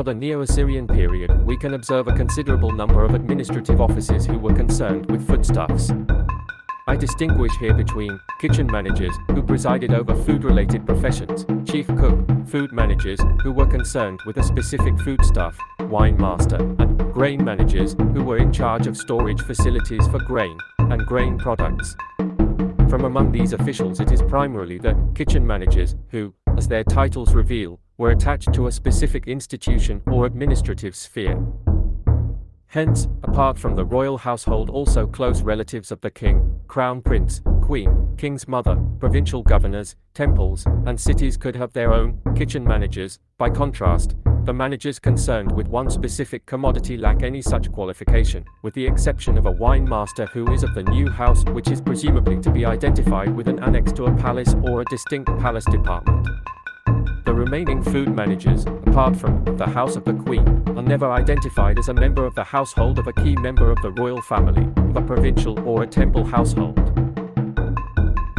For the Neo-Assyrian period, we can observe a considerable number of administrative offices who were concerned with foodstuffs. I distinguish here between kitchen managers, who presided over food-related professions, chief cook, food managers, who were concerned with a specific foodstuff, wine master, and grain managers, who were in charge of storage facilities for grain and grain products. From among these officials it is primarily the kitchen managers who, as their titles reveal, were attached to a specific institution or administrative sphere. Hence, apart from the royal household also close relatives of the king, crown prince, queen, king's mother, provincial governors, temples, and cities could have their own kitchen managers. By contrast, the managers concerned with one specific commodity lack any such qualification, with the exception of a wine master who is of the new house which is presumably to be identified with an annex to a palace or a distinct palace department. The remaining food managers, apart from the House of the Queen, are never identified as a member of the household of a key member of the royal family, of a provincial or a temple household.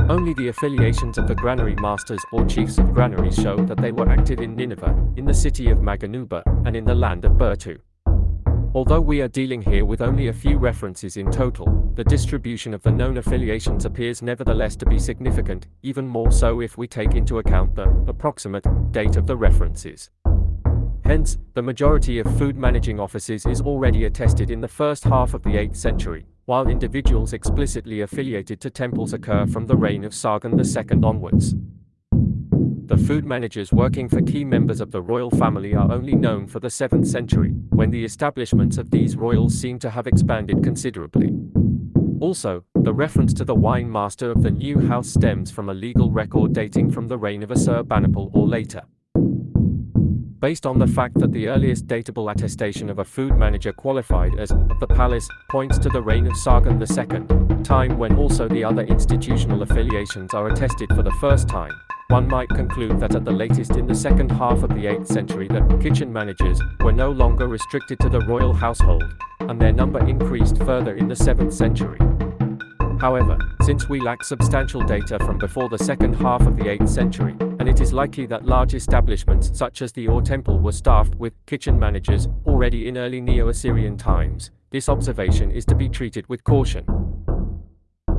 Only the affiliations of the granary masters or chiefs of granaries show that they were active in Nineveh, in the city of Maganuba, and in the land of Bertu. Although we are dealing here with only a few references in total, the distribution of the known affiliations appears nevertheless to be significant, even more so if we take into account the approximate date of the references. Hence, the majority of food managing offices is already attested in the first half of the 8th century, while individuals explicitly affiliated to temples occur from the reign of Sargon II onwards. The food managers working for key members of the royal family are only known for the 7th century, when the establishments of these royals seem to have expanded considerably. Also, the reference to the wine master of the new house stems from a legal record dating from the reign of Assurbanipal or later. Based on the fact that the earliest datable attestation of a food manager qualified as the palace points to the reign of Sargon II, time when also the other institutional affiliations are attested for the first time, one might conclude that at the latest in the second half of the 8th century the kitchen managers were no longer restricted to the royal household, and their number increased further in the 7th century. However, since we lack substantial data from before the second half of the 8th century, and it is likely that large establishments such as the Ur Temple were staffed with kitchen managers already in early Neo-Assyrian times, this observation is to be treated with caution.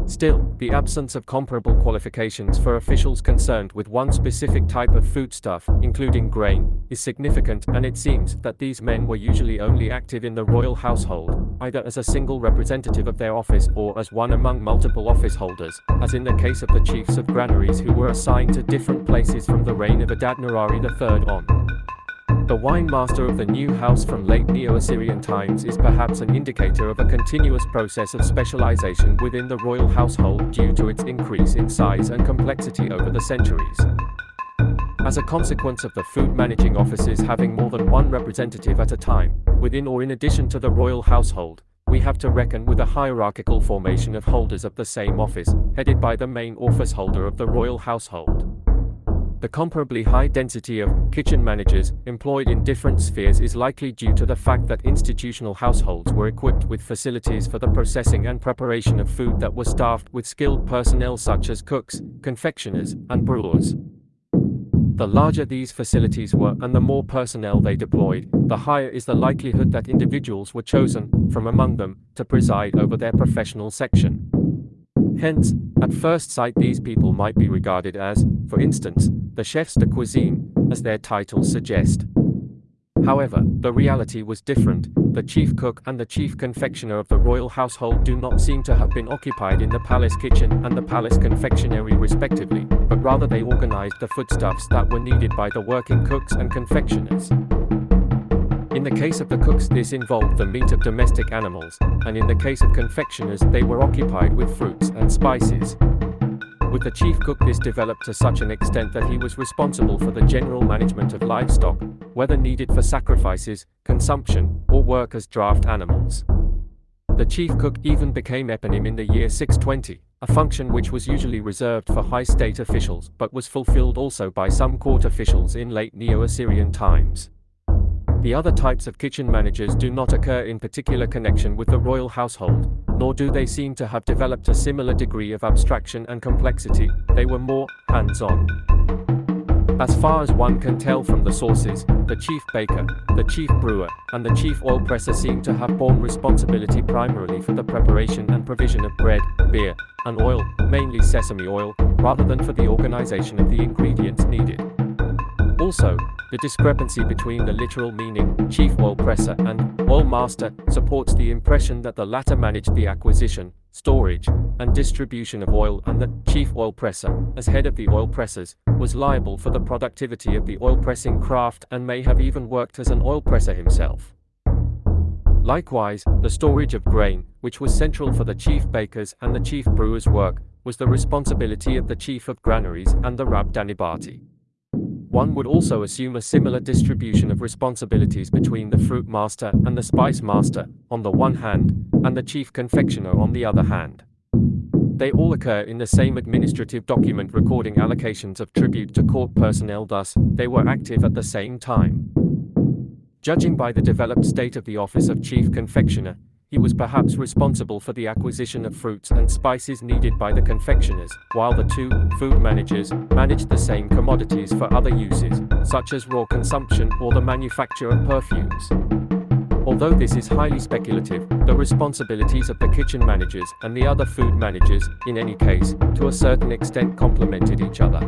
Still, the absence of comparable qualifications for officials concerned with one specific type of foodstuff, including grain, is significant and it seems that these men were usually only active in the royal household, either as a single representative of their office or as one among multiple office holders, as in the case of the chiefs of granaries who were assigned to different places from the reign of Adad-nirari III on. The wine master of the new house from late Neo-Assyrian times is perhaps an indicator of a continuous process of specialization within the royal household due to its increase in size and complexity over the centuries. As a consequence of the food managing offices having more than one representative at a time, within or in addition to the royal household, we have to reckon with a hierarchical formation of holders of the same office, headed by the main office holder of the royal household. The comparably high density of kitchen managers employed in different spheres is likely due to the fact that institutional households were equipped with facilities for the processing and preparation of food that were staffed with skilled personnel such as cooks, confectioners, and brewers. The larger these facilities were and the more personnel they deployed, the higher is the likelihood that individuals were chosen, from among them, to preside over their professional section. Hence, at first sight these people might be regarded as, for instance, the chefs de cuisine, as their titles suggest. However, the reality was different. The chief cook and the chief confectioner of the royal household do not seem to have been occupied in the palace kitchen and the palace confectionery respectively, but rather they organized the foodstuffs that were needed by the working cooks and confectioners. In the case of the cooks this involved the meat of domestic animals, and in the case of confectioners they were occupied with fruits and spices. With the chief cook this developed to such an extent that he was responsible for the general management of livestock, whether needed for sacrifices, consumption, or work as draft animals. The chief cook even became eponym in the year 620, a function which was usually reserved for high state officials but was fulfilled also by some court officials in late Neo-Assyrian times. The other types of kitchen managers do not occur in particular connection with the royal household, nor do they seem to have developed a similar degree of abstraction and complexity, they were more hands-on. As far as one can tell from the sources, the chief baker, the chief brewer, and the chief oil presser seem to have borne responsibility primarily for the preparation and provision of bread, beer, and oil, mainly sesame oil, rather than for the organization of the ingredients needed. Also, the discrepancy between the literal meaning, chief oil presser, and oil master, supports the impression that the latter managed the acquisition, storage, and distribution of oil and the chief oil presser, as head of the oil pressers, was liable for the productivity of the oil pressing craft and may have even worked as an oil presser himself. Likewise, the storage of grain, which was central for the chief baker's and the chief brewer's work, was the responsibility of the chief of granaries and the Rab Danibati. One would also assume a similar distribution of responsibilities between the fruit master and the spice master, on the one hand, and the chief confectioner on the other hand. They all occur in the same administrative document recording allocations of tribute to court personnel thus, they were active at the same time. Judging by the developed state of the office of chief confectioner, he was perhaps responsible for the acquisition of fruits and spices needed by the confectioners, while the two food managers managed the same commodities for other uses, such as raw consumption or the manufacture of perfumes. Although this is highly speculative, the responsibilities of the kitchen managers and the other food managers, in any case, to a certain extent complemented each other.